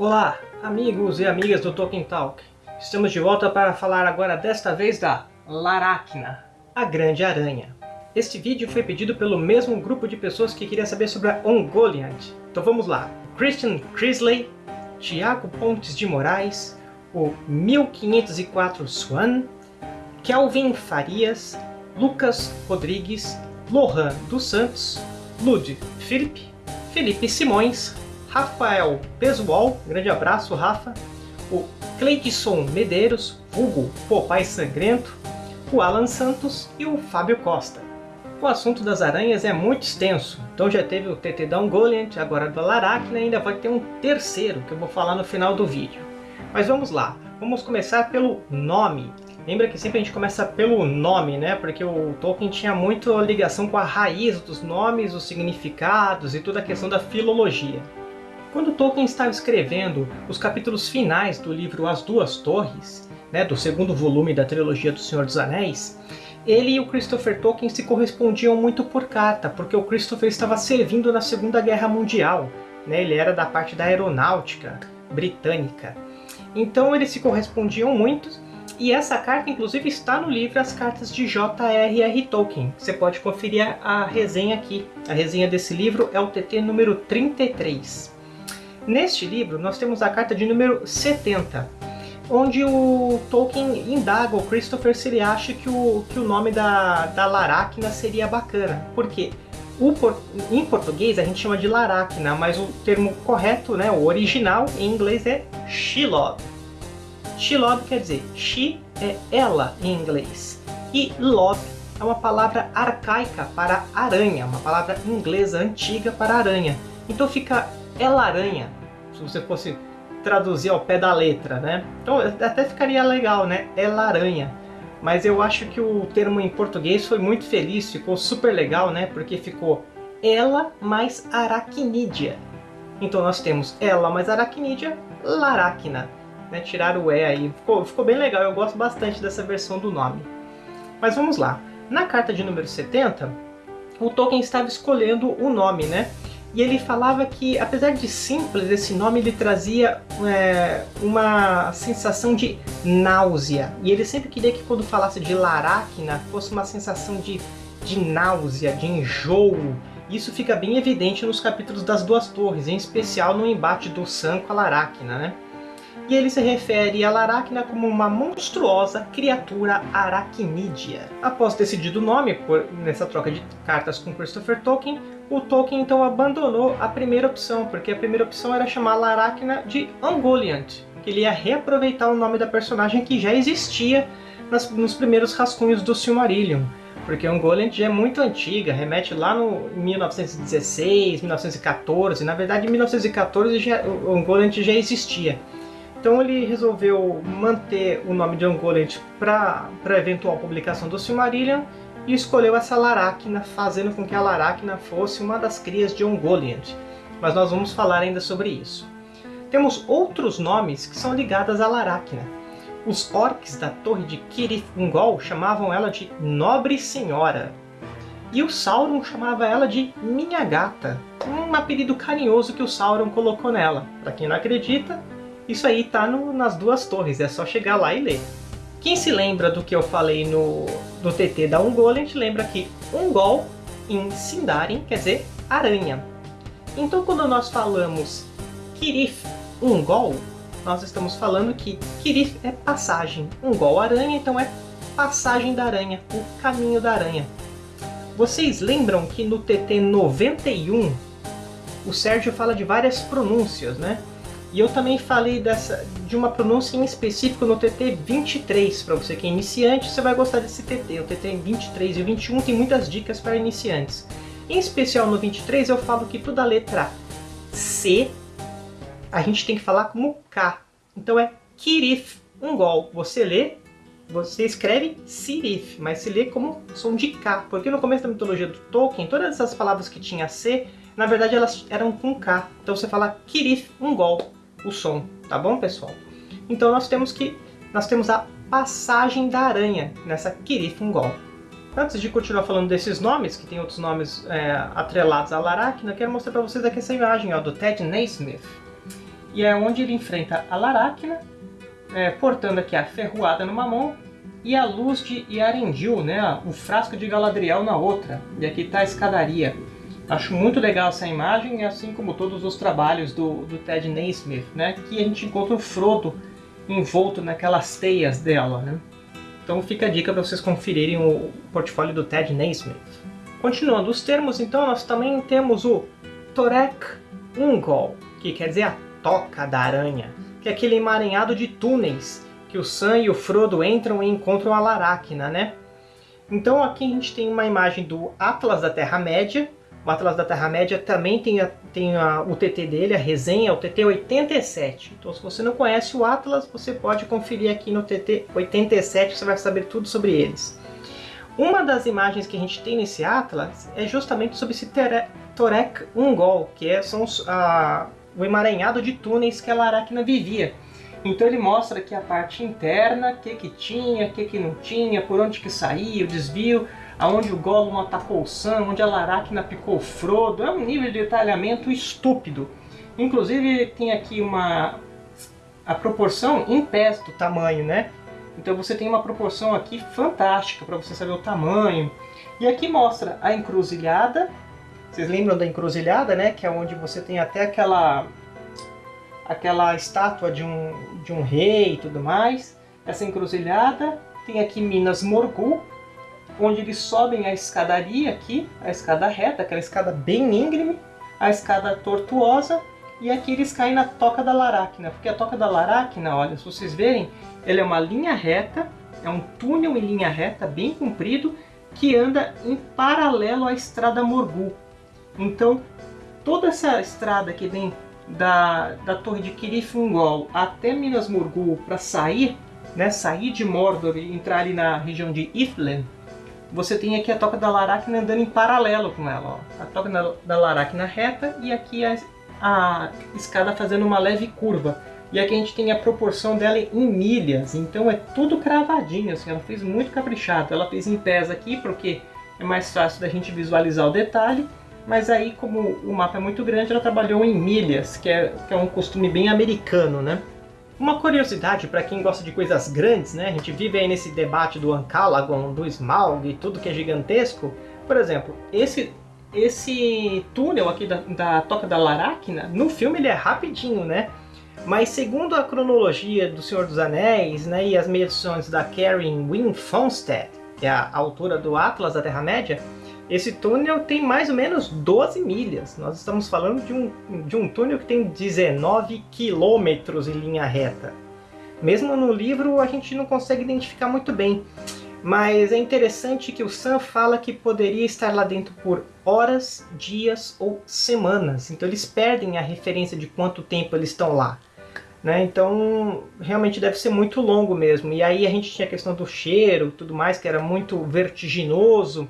Olá, amigos e amigas do Tolkien Talk. Estamos de volta para falar agora desta vez da Laracna, a Grande Aranha. Este vídeo foi pedido pelo mesmo grupo de pessoas que queria saber sobre a Ungoliant. Então vamos lá. Christian Crisley, Tiago Pontes de Moraes, o 1504 Swan, Kelvin Farias, Lucas Rodrigues, Lohan dos Santos, Lud Felipe, Felipe Simões, Rafael Pesual, grande abraço Rafa, o Cleidson Medeiros, vulgo Popai Sangrento, o Alan Santos e o Fábio Costa. O assunto das aranhas é muito extenso, então já teve o TT da Ungoliant, agora do Laracna e ainda vai ter um terceiro que eu vou falar no final do vídeo. Mas vamos lá, vamos começar pelo nome. Lembra que sempre a gente começa pelo nome, né? Porque o Tolkien tinha muito ligação com a raiz dos nomes, os significados e toda a questão da filologia. Quando Tolkien estava escrevendo os capítulos finais do livro As Duas Torres, né, do segundo volume da trilogia do Senhor dos Anéis, ele e o Christopher Tolkien se correspondiam muito por carta, porque o Christopher estava servindo na Segunda Guerra Mundial. Né, ele era da parte da aeronáutica britânica. Então eles se correspondiam muito, e essa carta inclusive está no livro As Cartas de J.R.R. Tolkien. Você pode conferir a resenha aqui. A resenha desse livro é o TT número 33. Neste livro, nós temos a carta de número 70, onde o Tolkien indaga o Christopher se ele acha que o, que o nome da, da Laracna seria bacana. Por quê? O, em português a gente chama de Laracna, mas o termo correto, né, o original, em inglês é Shelob. Shelob quer dizer she é ela em inglês. E lob é uma palavra arcaica para aranha, uma palavra inglesa antiga para aranha. Então fica ela-aranha, se você fosse traduzir ao pé da letra, né? Então até ficaria legal, né? Ela-aranha. Mas eu acho que o termo em português foi muito feliz, ficou super legal, né? Porque ficou ela mais aracnídea. Então nós temos ela mais aracnídea, laracna. Né? Tiraram o E aí. Ficou, ficou bem legal, eu gosto bastante dessa versão do nome. Mas vamos lá. Na carta de número 70, o Tolkien estava escolhendo o nome, né? E ele falava que, apesar de simples, esse nome ele trazia é, uma sensação de náusea. E ele sempre queria que quando falasse de Laracna, fosse uma sensação de, de náusea, de enjoo. Isso fica bem evidente nos capítulos das Duas Torres, em especial no embate do Sam com a Laracna, né? e ele se refere a Laracna como uma monstruosa criatura aracnídea. Após decidido o nome, por, nessa troca de cartas com Christopher Tolkien, o Tolkien então abandonou a primeira opção, porque a primeira opção era chamar Laracna de Ungoliant, que ele ia reaproveitar o nome da personagem que já existia nas, nos primeiros rascunhos do Silmarillion. Porque Ungoliant já é muito antiga, remete lá no 1916, 1914, na verdade em 1914 já, Ungoliant já existia. Então ele resolveu manter o nome de Ungoliant para a eventual publicação do Silmarillion e escolheu essa Laracna, fazendo com que a Laracna fosse uma das crias de Ungoliant. Mas nós vamos falar ainda sobre isso. Temos outros nomes que são ligados a Laracna. Os orcs da torre de Kirith Ungol chamavam ela de Nobre Senhora. E o Sauron chamava ela de Minha Gata, um apelido carinhoso que o Sauron colocou nela. Para quem não acredita, isso aí tá no, nas duas torres, é só chegar lá e ler. Quem se lembra do que eu falei no, no TT da Ungoliant, lembra que Ungol em Sindarin quer dizer aranha. Então quando nós falamos Kirith Ungol, nós estamos falando que Kirith é passagem, Ungol aranha, então é passagem da aranha, o caminho da aranha. Vocês lembram que no TT 91 o Sérgio fala de várias pronúncias, né? E eu também falei dessa, de uma pronúncia em específico no TT 23. Para você que é iniciante, você vai gostar desse TT. O TT 23 e o 21 tem muitas dicas para iniciantes. Em especial no 23 eu falo que toda letra C a gente tem que falar como K. Então é Kirif Ungol. Você lê, você escreve Sirif, mas se lê como som de K. Porque no começo da mitologia do Tolkien, todas essas palavras que tinha C, na verdade elas eram com K. Então você fala Kirif Ungol o som, tá bom, pessoal? Então nós temos que nós temos a passagem da aranha nessa Kirithungol. Antes de continuar falando desses nomes, que tem outros nomes é, atrelados à Laracna, eu quero mostrar para vocês aqui essa imagem ó, do Ted Naismith. e é onde ele enfrenta a Laracna, é, portando aqui a ferroada numa mão e a luz de Yarendil, né, o frasco de Galadriel na outra. E aqui está a escadaria. Acho muito legal essa imagem, assim como todos os trabalhos do, do Ted Naismith, né, que a gente encontra o Frodo envolto naquelas teias dela. Né? Então fica a dica para vocês conferirem o portfólio do Ted Naismith. Continuando os termos, então, nós também temos o Torek Ungol, que quer dizer a toca da aranha, que é aquele emaranhado de túneis que o Sam e o Frodo entram e encontram a Laracna, né? Então aqui a gente tem uma imagem do Atlas da Terra-média. O Atlas da Terra-média também tem, a, tem a, o TT dele, a resenha, o TT 87. Então se você não conhece o Atlas, você pode conferir aqui no TT 87, você vai saber tudo sobre eles. Uma das imagens que a gente tem nesse Atlas é justamente sobre esse Torek Ungol, que é, são a, o emaranhado de túneis que a Laracna vivia. Então ele mostra aqui a parte interna, o que, que tinha, o que, que não tinha, por onde que saía, o desvio, aonde o Gollum atacou o Sam, onde a Laracna picou o Frodo. É um nível de detalhamento estúpido. Inclusive tem aqui uma a proporção em pés do tamanho, né? Então você tem uma proporção aqui fantástica para você saber o tamanho. E aqui mostra a encruzilhada. Vocês lembram da encruzilhada, né? Que é onde você tem até aquela aquela estátua de um, de um rei e tudo mais. Essa encruzilhada. Tem aqui Minas Morgul, onde eles sobem a escadaria aqui, a escada reta, aquela escada bem íngreme, a escada tortuosa, e aqui eles caem na Toca da Laracna, porque a Toca da Laracna, olha, se vocês verem, ela é uma linha reta, é um túnel em linha reta, bem comprido, que anda em paralelo à Estrada Morgul. Então, toda essa estrada que vem da, da torre de Kirithungol até Minas Morgul para sair, né, sair de Mordor e entrar ali na região de Ithlen, você tem aqui a Toca da Laracna andando em paralelo com ela. Ó. A Toca da, da Laracna reta e aqui a, a escada fazendo uma leve curva. E aqui a gente tem a proporção dela em milhas, então é tudo cravadinho, assim, ela fez muito caprichado. Ela fez em pés aqui porque é mais fácil da gente visualizar o detalhe, mas aí como o mapa é muito grande, ela trabalhou em milhas, que é, que é um costume bem americano, né? Uma curiosidade para quem gosta de coisas grandes, né? A gente vive aí nesse debate do Ancalagon, do Smaug e tudo que é gigantesco. Por exemplo, esse esse túnel aqui da, da Toca da Laracna, no filme ele é rapidinho, né? Mas segundo a cronologia do Senhor dos Anéis né, e as medições da Karen Wynne Fonstead, que é a autora do Atlas da Terra-média, esse túnel tem mais ou menos 12 milhas. Nós estamos falando de um, de um túnel que tem 19 quilômetros em linha reta. Mesmo no livro a gente não consegue identificar muito bem. Mas é interessante que o Sam fala que poderia estar lá dentro por horas, dias ou semanas. Então eles perdem a referência de quanto tempo eles estão lá. Né? Então, realmente deve ser muito longo mesmo. E aí a gente tinha a questão do cheiro tudo mais, que era muito vertiginoso.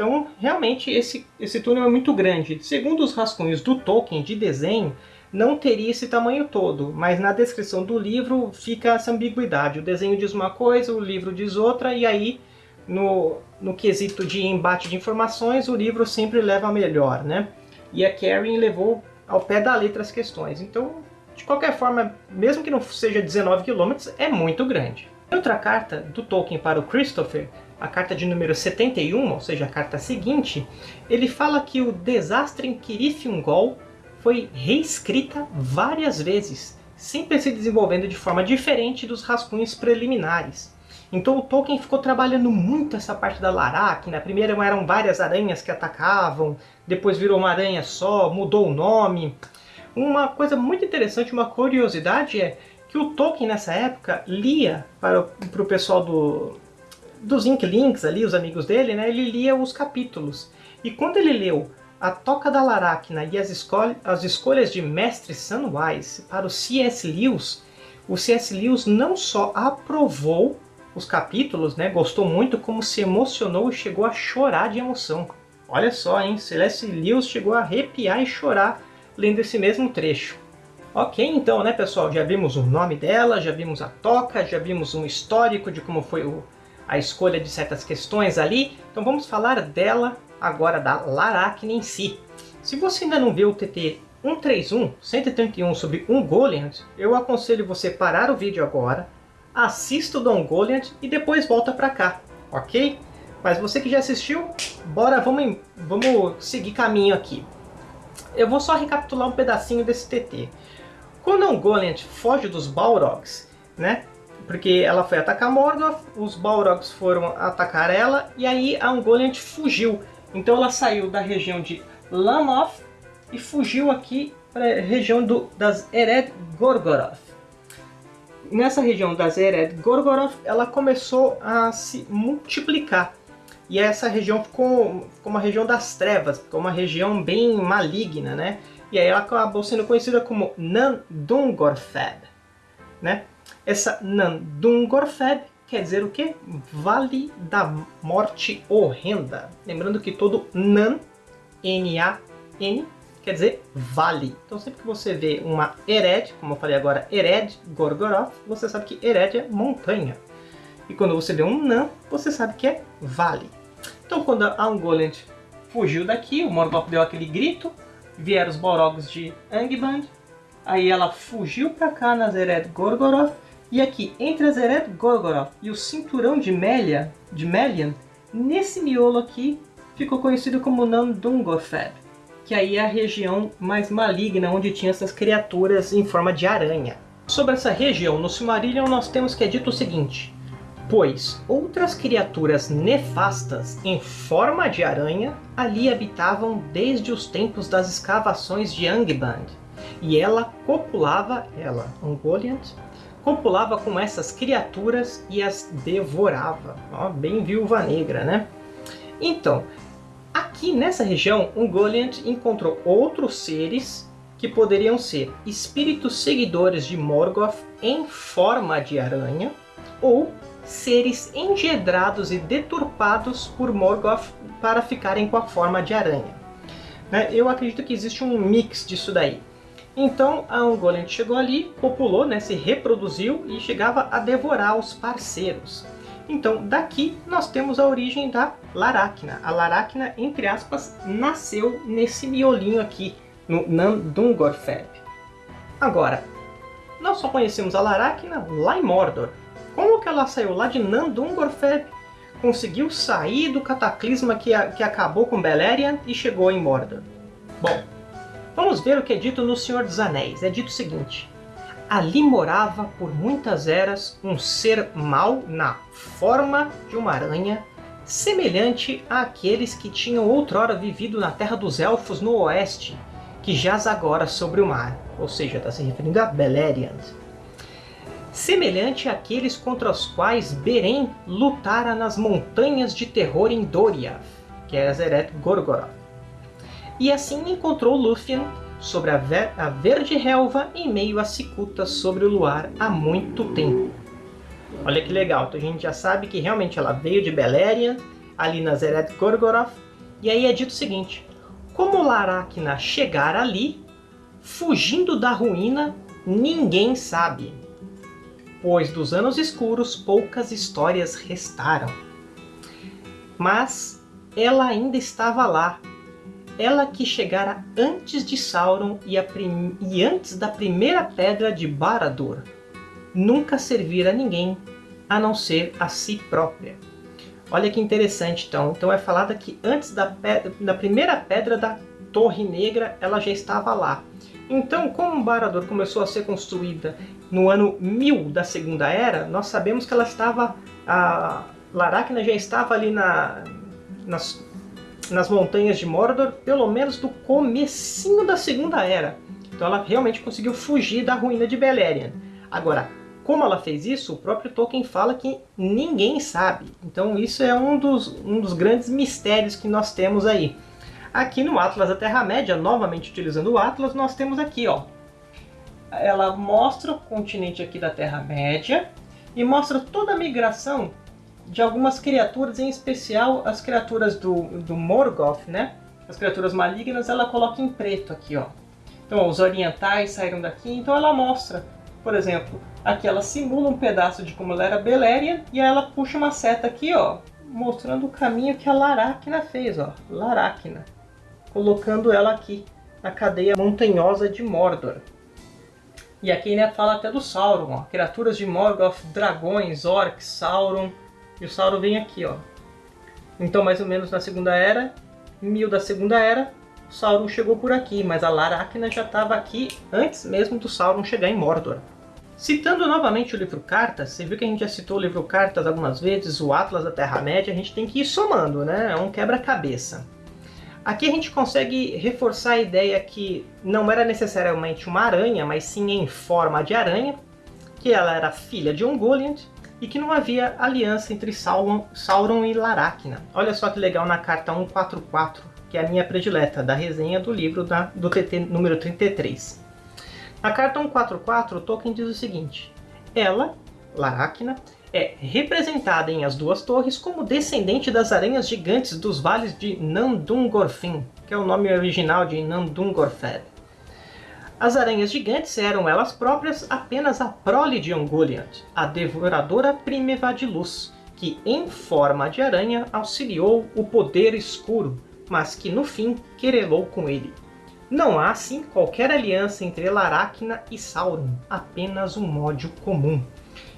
Então, realmente, esse, esse túnel é muito grande. Segundo os rascunhos do Tolkien de desenho, não teria esse tamanho todo, mas na descrição do livro fica essa ambiguidade. O desenho diz uma coisa, o livro diz outra, e aí, no, no quesito de embate de informações, o livro sempre leva a melhor, né? E a Karen levou ao pé da letra as questões. Então, de qualquer forma, mesmo que não seja 19 km, é muito grande. Outra carta do Tolkien para o Christopher, a carta de número 71, ou seja, a carta seguinte, ele fala que o desastre em Kirith Ungol foi reescrita várias vezes, sempre se desenvolvendo de forma diferente dos rascunhos preliminares. Então o Tolkien ficou trabalhando muito essa parte da Laracna. Primeiro eram várias aranhas que atacavam, depois virou uma aranha só, mudou o nome. Uma coisa muito interessante, uma curiosidade é que o Tolkien nessa época lia para o pessoal do, dos Inklings ali, os amigos dele, né, ele lia os capítulos. E quando ele leu A Toca da Laracna e as, escol as escolhas de Mestre Samwise para o C.S. Lewis, o C.S. Lewis não só aprovou os capítulos, né, gostou muito, como se emocionou e chegou a chorar de emoção. Olha só, hein, C.S. Lewis chegou a arrepiar e chorar lendo esse mesmo trecho. Ok, então, né, pessoal, já vimos o nome dela, já vimos a toca, já vimos um histórico de como foi o, a escolha de certas questões ali. Então vamos falar dela agora, da Laracne em si. Se você ainda não viu o TT 131, 131 sobre Ungoliant, eu aconselho você parar o vídeo agora, assista o Don Goliant e depois volta para cá, ok? Mas você que já assistiu, bora, vamos, vamos seguir caminho aqui. Eu vou só recapitular um pedacinho desse TT. Quando Ungoliant foge dos Balrogs, né? Porque ela foi atacar Morgoth, os Balrogs foram atacar ela, e aí a Ungoliant fugiu. Então ela saiu da região de Lamoth e fugiu aqui para a região do, das Ered Gorgoroth. Nessa região das Ered Gorgoroth, ela começou a se multiplicar. E essa região ficou, ficou uma região das trevas, ficou uma região bem maligna, né? E aí ela acabou sendo conhecida como Nandungorfed, né? Essa Nandungorfed quer dizer o quê? Vale da Morte Horrenda. Lembrando que todo Nan, N-A-N, quer dizer vale. Então sempre que você vê uma Ered, como eu falei agora, Ered Gorgoroth, você sabe que Ered é montanha. E quando você vê um Nan, você sabe que é vale. Então quando a Ungoliant fugiu daqui, o Morgoth deu aquele grito, vieram os Balrogs de Angband, aí ela fugiu para cá na Ered Gorgoroth, e aqui, entre a Ered Gorgoroth e o cinturão de Melia, de Melian, nesse miolo aqui, ficou conhecido como Nandungorfed, que aí é a região mais maligna, onde tinha essas criaturas em forma de aranha. Sobre essa região, no Silmarillion nós temos que é dito o seguinte, pois outras criaturas nefastas em forma de aranha ali habitavam desde os tempos das escavações de Angband, e ela copulava, ela, Ungoliant, copulava com essas criaturas e as devorava. Ó, bem viúva negra, né? Então, aqui nessa região, Ungoliant encontrou outros seres que poderiam ser espíritos seguidores de Morgoth em forma de aranha, ou seres engedrados e deturpados por Morgoth para ficarem com a forma de aranha. Né? Eu acredito que existe um mix disso daí. Então a Ungoliant chegou ali, copulou, né, se reproduziu e chegava a devorar os parceiros. Então daqui nós temos a origem da Laracna. A Laracna, entre aspas, nasceu nesse miolinho aqui, no Nandungorfeb. Agora, nós só conhecemos a Laracna lá em Mordor. Como que ela saiu lá de Nandungorfeb, conseguiu sair do cataclisma que, a, que acabou com Beleriand e chegou em Mordor? Bom, vamos ver o que é dito no Senhor dos Anéis. É dito o seguinte, Ali morava por muitas eras um ser mau na forma de uma aranha, semelhante àqueles que tinham outrora vivido na terra dos Elfos no oeste, que jaz agora sobre o mar, ou seja, está se referindo a Beleriand semelhante àqueles contra os quais Beren lutara nas montanhas de terror em Doriath, que é Azeret Gorgoroth. E assim encontrou Lúthien sobre a, ver a verde relva em meio a cicutas sobre o luar há muito tempo. Olha que legal, então a gente já sabe que realmente ela veio de Beleriand, ali na Zeret Gorgoroth, e aí é dito o seguinte, como Laracna chegar ali, fugindo da ruína, ninguém sabe pois dos anos escuros poucas histórias restaram. Mas ela ainda estava lá, ela que chegara antes de Sauron e, e antes da primeira pedra de Barad-dûr, nunca servira a ninguém, a não ser a si própria. Olha que interessante então, então é falado que antes da, da primeira pedra da Torre Negra, ela já estava lá. Então, como Barad-dûr começou a ser construída no ano 1000 da Segunda Era, nós sabemos que ela estava... A Laracna já estava ali na, nas, nas montanhas de Mordor, pelo menos do comecinho da Segunda Era. Então ela realmente conseguiu fugir da ruína de Beleriand. Agora, como ela fez isso, o próprio Tolkien fala que ninguém sabe. Então isso é um dos, um dos grandes mistérios que nós temos aí. Aqui no Atlas da Terra-média, novamente utilizando o Atlas, nós temos aqui, ó. Ela mostra o continente aqui da Terra-média e mostra toda a migração de algumas criaturas, em especial as criaturas do, do Morgoth, né? As criaturas malignas, ela coloca em preto aqui, ó. Então, os orientais saíram daqui, então ela mostra, por exemplo, aqui ela simula um pedaço de como ela era Beleriand e aí ela puxa uma seta aqui, ó, mostrando o caminho que a Laracna fez, ó, Laracna colocando ela aqui a cadeia montanhosa de Mordor. E aqui né, fala até do Sauron, ó. criaturas de Morgoth, dragões, orcs, Sauron. E o Sauron vem aqui, ó. Então, mais ou menos na Segunda Era, mil da Segunda Era, o Sauron chegou por aqui, mas a Laracna já estava aqui antes mesmo do Sauron chegar em Mordor. Citando novamente o livro Cartas, você viu que a gente já citou o livro Cartas algumas vezes, o Atlas da Terra-média, a gente tem que ir somando, né? É um quebra-cabeça. Aqui a gente consegue reforçar a ideia que não era necessariamente uma aranha, mas sim em forma de aranha, que ela era filha de Ungoliant e que não havia aliança entre Sauron, Sauron e Laracna. Olha só que legal na carta 144, que é a minha predileta, da resenha do livro da, do TT número 33. Na carta 144, Tolkien diz o seguinte, ela, Laracna, é representada em As Duas Torres como descendente das aranhas gigantes dos vales de Nandungorfin, que é o nome original de Nandungorfed. As aranhas gigantes eram elas próprias apenas a prole de Ungoliant, a devoradora primeva de luz, que em forma de aranha auxiliou o poder escuro, mas que no fim querelou com ele. Não há assim qualquer aliança entre Laracna e Sauron, apenas um módio comum.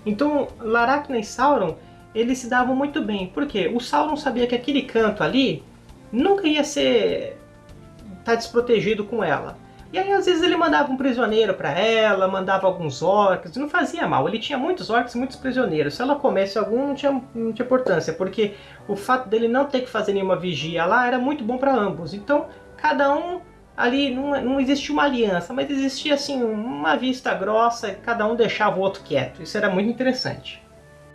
Então, Laracna e Sauron, eles se davam muito bem. Por quê? O Sauron sabia que aquele canto ali nunca ia ser tá desprotegido com ela. E aí, às vezes, ele mandava um prisioneiro para ela, mandava alguns orcs, não fazia mal. Ele tinha muitos orcs e muitos prisioneiros. Se ela comesse algum, não tinha, não tinha importância, porque o fato dele não ter que fazer nenhuma vigia lá era muito bom para ambos. Então, cada um ali não, não existia uma aliança, mas existia assim uma vista grossa, cada um deixava o outro quieto. Isso era muito interessante.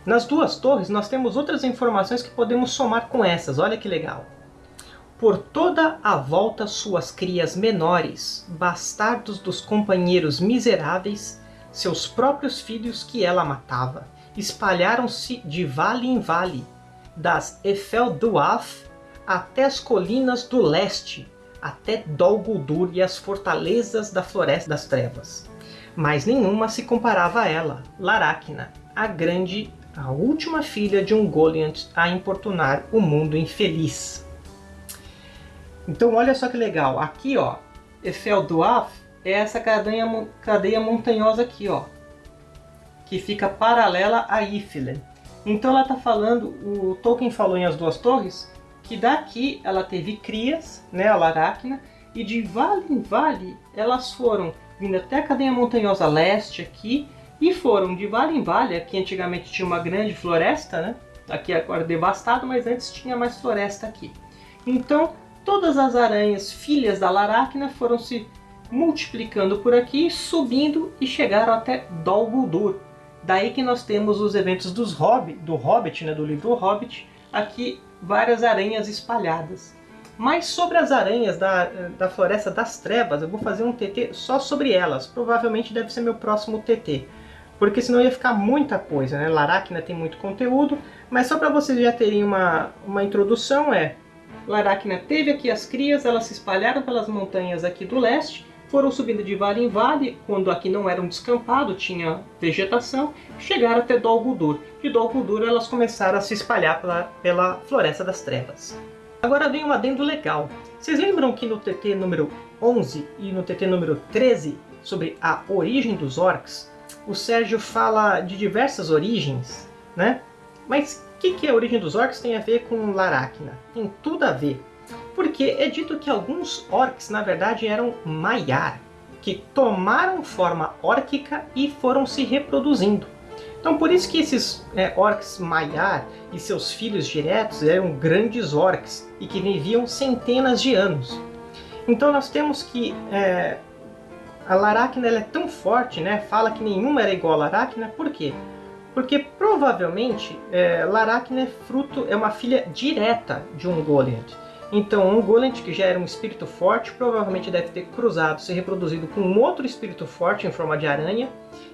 Nas duas torres nós temos outras informações que podemos somar com essas, olha que legal. Por toda a volta suas crias menores, bastardos dos companheiros miseráveis, seus próprios filhos que ela matava, espalharam-se de vale em vale, das Efel Duaf até as colinas do leste, até Dol Guldur e as fortalezas da Floresta das Trevas. Mas nenhuma se comparava a ela, Laracna, a grande, a última filha de um Goliant a importunar o mundo infeliz. Então olha só que legal, aqui ó, Efelduaf é essa cadeia, cadeia montanhosa aqui ó, que fica paralela a Iflen. Então ela está falando, o Tolkien falou em As Duas Torres, que daqui ela teve crias, né, a Laracna, e de vale em vale elas foram vindo até a cadeia montanhosa leste aqui, e foram de vale em vale, aqui antigamente tinha uma grande floresta, né? Aqui agora devastado, mas antes tinha mais floresta aqui. Então, todas as aranhas filhas da Laracna foram se multiplicando por aqui, subindo e chegaram até Dol Guldur. Daí que nós temos os eventos dos Hobbit, do Hobbit, né, do livro Hobbit, aqui várias aranhas espalhadas. Mas sobre as aranhas da, da Floresta das Trevas, eu vou fazer um TT só sobre elas. Provavelmente deve ser meu próximo TT. Porque senão ia ficar muita coisa, né? Laracna tem muito conteúdo. Mas só para vocês já terem uma, uma introdução é... Laracna teve aqui as crias, elas se espalharam pelas montanhas aqui do leste foram subindo de vale em vale, quando aqui não era um descampado, tinha vegetação, chegaram até Dol Guldur. De Dol Guldur elas começaram a se espalhar pela, pela Floresta das Trevas. Agora vem um adendo legal. Vocês lembram que no TT número 11 e no TT número 13, sobre a origem dos orcs, o Sérgio fala de diversas origens, né? Mas o que, que a origem dos orcs tem a ver com Laracna? Tem tudo a ver porque é dito que alguns orcs na verdade eram Maiar, que tomaram forma órquica e foram se reproduzindo. Então por isso que esses é, orcs Maiar e seus filhos diretos eram grandes orcs e que viviam centenas de anos. Então nós temos que é, a Laracna é tão forte, né? fala que nenhuma era igual a Laracna, por quê? Porque provavelmente é, Laracna é fruto, é uma filha direta de um Goliath. Então, um Golem, que já era um espírito forte, provavelmente deve ter cruzado, se reproduzido com um outro espírito forte em forma de aranha,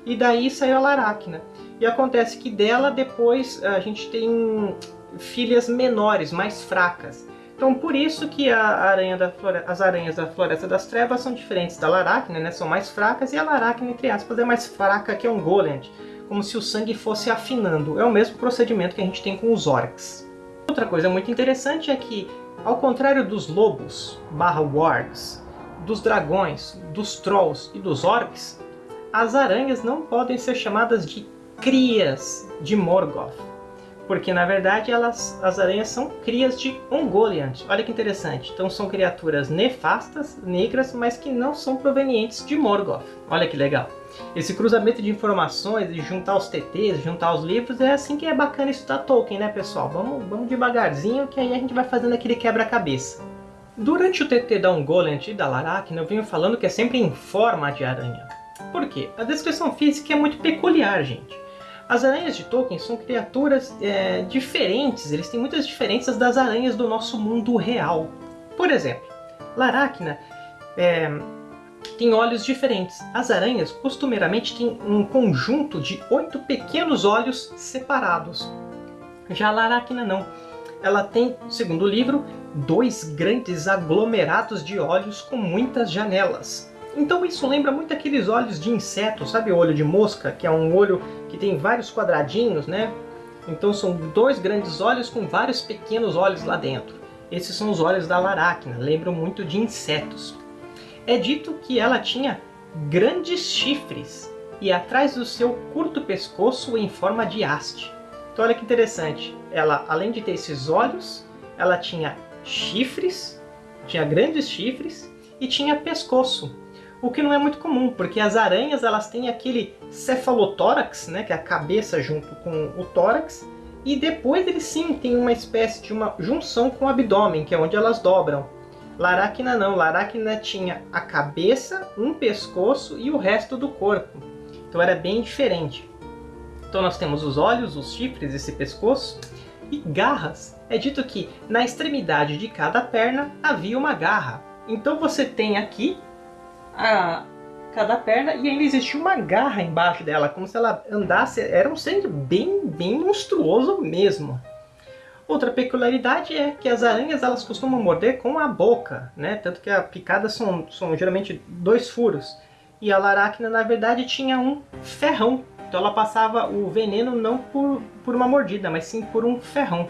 e daí saiu a Laracna. E acontece que dela depois a gente tem filhas menores, mais fracas. Então por isso que aranha as aranhas da Floresta das Trevas são diferentes da Laracna, né? são mais fracas, e a Laracna, entre aspas, é mais fraca que um Golem, como se o sangue fosse afinando. É o mesmo procedimento que a gente tem com os Orcs. Outra coisa muito interessante é que ao contrário dos lobos barra wargs dos dragões, dos trolls e dos orcs, as aranhas não podem ser chamadas de crias de Morgoth, porque na verdade elas, as aranhas são crias de Ungoliant. Olha que interessante. Então são criaturas nefastas, negras, mas que não são provenientes de Morgoth. Olha que legal. Esse cruzamento de informações, de juntar os TTs, juntar os livros, é assim que é bacana estudar Tolkien, né pessoal? Vamos, vamos devagarzinho que aí a gente vai fazendo aquele quebra-cabeça. Durante o TT da Ungoliant e da Laracna, eu venho falando que é sempre em forma de aranha. Por quê? A descrição física é muito peculiar, gente. As aranhas de Tolkien são criaturas é, diferentes, eles têm muitas diferenças das aranhas do nosso mundo real. Por exemplo, Laracna é, tem olhos diferentes. As aranhas costumeiramente têm um conjunto de oito pequenos olhos separados. Já a Laracna não. Ela tem, segundo o livro, dois grandes aglomerados de olhos com muitas janelas. Então isso lembra muito aqueles olhos de inseto, sabe o olho de mosca, que é um olho que tem vários quadradinhos, né? Então são dois grandes olhos com vários pequenos olhos lá dentro. Esses são os olhos da Laracna, lembram muito de insetos. É dito que ela tinha grandes chifres e atrás do seu curto pescoço em forma de haste. Então olha que interessante, ela além de ter esses olhos, ela tinha chifres, tinha grandes chifres e tinha pescoço o que não é muito comum, porque as aranhas elas têm aquele cefalotórax, né, que é a cabeça junto com o tórax, e depois eles sim têm uma espécie de uma junção com o abdômen, que é onde elas dobram. Laracna não, Laracna tinha a cabeça, um pescoço e o resto do corpo. Então era bem diferente. Então nós temos os olhos, os chifres, esse pescoço, e garras. É dito que na extremidade de cada perna havia uma garra. Então você tem aqui a cada perna e ainda existia uma garra embaixo dela, como se ela andasse, era um ser bem, bem monstruoso mesmo. Outra peculiaridade é que as aranhas elas costumam morder com a boca, né? tanto que a picada são, são geralmente dois furos. E a laracna na verdade tinha um ferrão, então ela passava o veneno não por, por uma mordida, mas sim por um ferrão.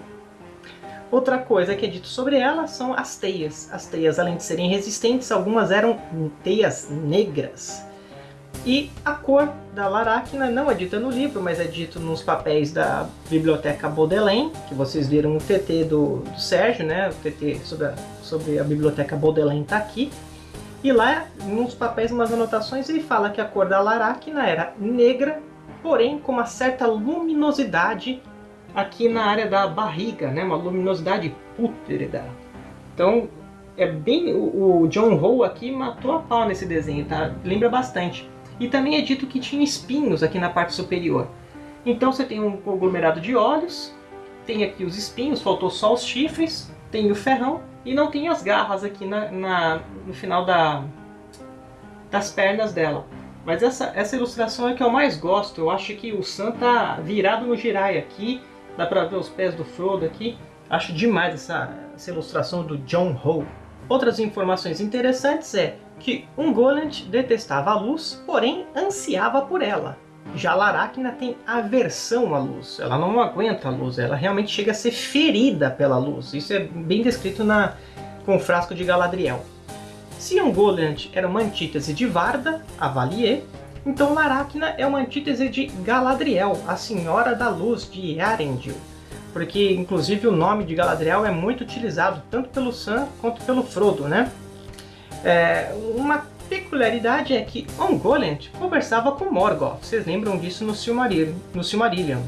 Outra coisa que é dito sobre ela são as teias. As teias, além de serem resistentes, algumas eram teias negras. E a cor da Laracna não é dita no livro, mas é dito nos papéis da Biblioteca Baudelaire, que vocês viram o TT do, do Sérgio, né? O TT sobre a, sobre a Biblioteca Baudelaire está aqui. E lá, nos papéis, umas anotações, ele fala que a cor da Laracna era negra, porém com uma certa luminosidade aqui na área da barriga, né? Uma luminosidade pútrida. Então, é bem... O, John Ho aqui matou a pau nesse desenho, tá? Lembra bastante. E também é dito que tinha espinhos aqui na parte superior. Então você tem um conglomerado de olhos, tem aqui os espinhos, faltou só os chifres, tem o ferrão e não tem as garras aqui na, na no final da, das pernas dela. Mas essa, essa ilustração é que eu mais gosto, eu acho que o Sam tá virado no Jirai aqui, Dá pra ver os pés do Frodo aqui. Acho demais essa, essa ilustração do John Ho. Outras informações interessantes é que Goland detestava a luz, porém ansiava por ela. Já Laracna tem aversão à luz, ela não aguenta a luz, ela realmente chega a ser ferida pela luz. Isso é bem descrito na, com o frasco de Galadriel. Se Goland era uma antítese de Varda, a Valier, então Laracna é uma antítese de Galadriel, a Senhora da Luz de Arendil. Porque, inclusive, o nome de Galadriel é muito utilizado tanto pelo Sam quanto pelo Frodo, né? É, uma peculiaridade é que Ungoliant conversava com Morgoth. Vocês lembram disso no Silmarillion, no Silmarillion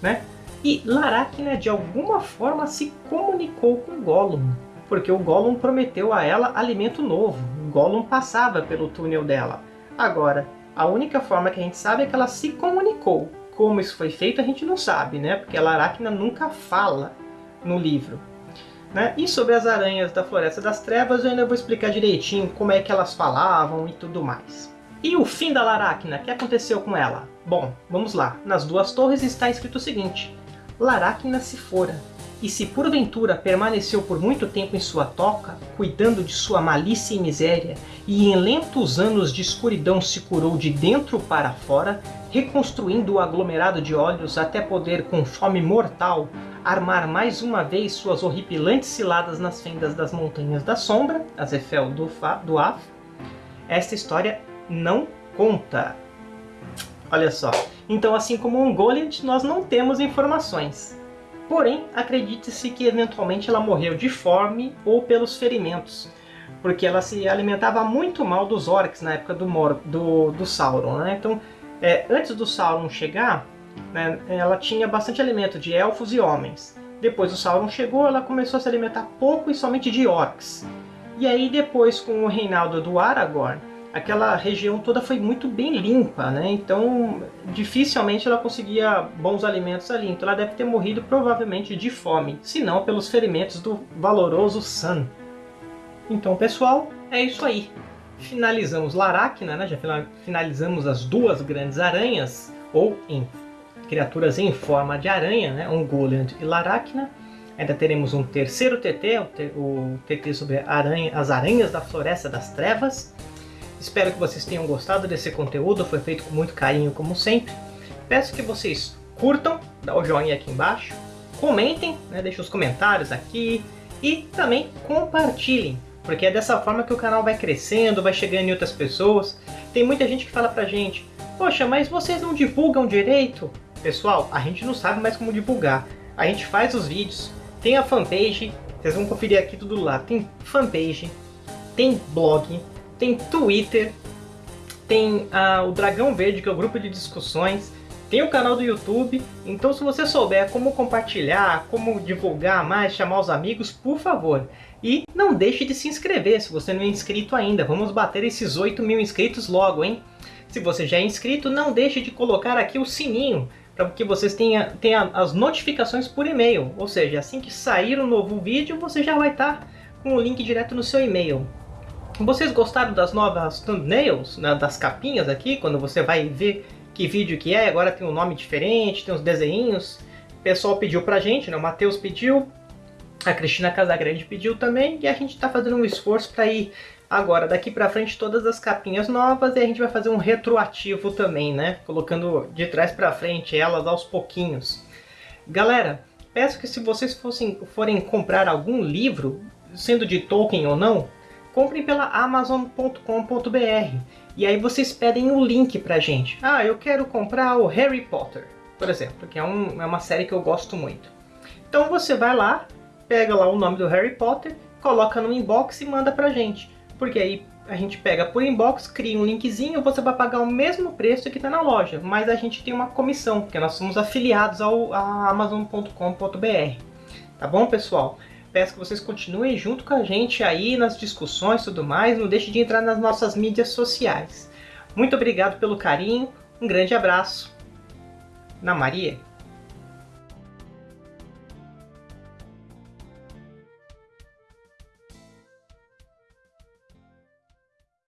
né? E Laracna, de alguma forma, se comunicou com Gollum. Porque o Gollum prometeu a ela alimento novo. O Gollum passava pelo túnel dela. Agora, a única forma que a gente sabe é que ela se comunicou. Como isso foi feito a gente não sabe, né? Porque a Laracna nunca fala no livro. Né? E sobre as aranhas da Floresta das Trevas eu ainda vou explicar direitinho como é que elas falavam e tudo mais. E o fim da Laracna, o que aconteceu com ela? Bom, vamos lá. Nas duas torres está escrito o seguinte. Laracna se fora, e se porventura permaneceu por muito tempo em sua toca, cuidando de sua malícia e miséria, e em lentos anos de escuridão se curou de dentro para fora, reconstruindo o aglomerado de olhos até poder, com fome mortal, armar mais uma vez suas horripilantes ciladas nas fendas das montanhas da sombra, as Efel do, do Af, esta história não conta. Olha só. Então, assim como Goliath, nós não temos informações. Porém, acredite-se que eventualmente ela morreu de fome ou pelos ferimentos, porque ela se alimentava muito mal dos orcs na época do, Mor do, do Sauron. Né? Então, é, antes do Sauron chegar, né, ela tinha bastante alimento de elfos e homens. Depois o Sauron chegou, ela começou a se alimentar pouco e somente de orcs. E aí depois, com o reinado do Aragorn, aquela região toda foi muito bem limpa, né? Então, dificilmente ela conseguia bons alimentos ali. Então, ela deve ter morrido provavelmente de fome, se não pelos ferimentos do valoroso Sun. Então, pessoal, é isso aí. Finalizamos Laracna, né? Já finalizamos as duas grandes aranhas, ou em criaturas em forma de aranha, né? Ungoliant e Laracna. Ainda teremos um terceiro TT, o TT sobre aranha, as aranhas da Floresta das Trevas. Espero que vocês tenham gostado desse conteúdo, foi feito com muito carinho como sempre. Peço que vocês curtam, dá o joinha aqui embaixo, comentem, né, deixem os comentários aqui e também compartilhem, porque é dessa forma que o canal vai crescendo, vai chegando em outras pessoas. Tem muita gente que fala pra gente, poxa, mas vocês não divulgam direito? Pessoal, a gente não sabe mais como divulgar. A gente faz os vídeos, tem a fanpage, vocês vão conferir aqui tudo lá. Tem fanpage, tem blog, tem Twitter, tem ah, o Dragão Verde, que é o grupo de discussões, tem o canal do YouTube, então se você souber como compartilhar, como divulgar mais, chamar os amigos, por favor. E não deixe de se inscrever se você não é inscrito ainda, vamos bater esses 8 mil inscritos logo, hein? Se você já é inscrito, não deixe de colocar aqui o sininho, para que vocês tenham, tenham as notificações por e-mail. Ou seja, assim que sair um novo vídeo, você já vai estar tá com o link direto no seu e-mail. Vocês gostaram das novas thumbnails, né, das capinhas aqui, quando você vai ver que vídeo que é, agora tem um nome diferente, tem uns desenhinhos. O pessoal pediu pra gente, né, o Matheus pediu, a Cristina Casagrande pediu também, e a gente tá fazendo um esforço para ir agora, daqui pra frente, todas as capinhas novas, e a gente vai fazer um retroativo também, né, colocando de trás pra frente elas aos pouquinhos. Galera, peço que se vocês fossem, forem comprar algum livro, sendo de Tolkien ou não, comprem pela Amazon.com.br. E aí vocês pedem o um link pra gente. Ah, eu quero comprar o Harry Potter, por exemplo, que é, um, é uma série que eu gosto muito. Então você vai lá, pega lá o nome do Harry Potter, coloca no inbox e manda pra gente. Porque aí a gente pega por inbox, cria um linkzinho, você vai pagar o mesmo preço que está na loja, mas a gente tem uma comissão, porque nós somos afiliados ao Amazon.com.br. Tá bom, pessoal? Peço que vocês continuem junto com a gente aí nas discussões e tudo mais. Não deixe de entrar nas nossas mídias sociais. Muito obrigado pelo carinho. Um grande abraço. Na Maria.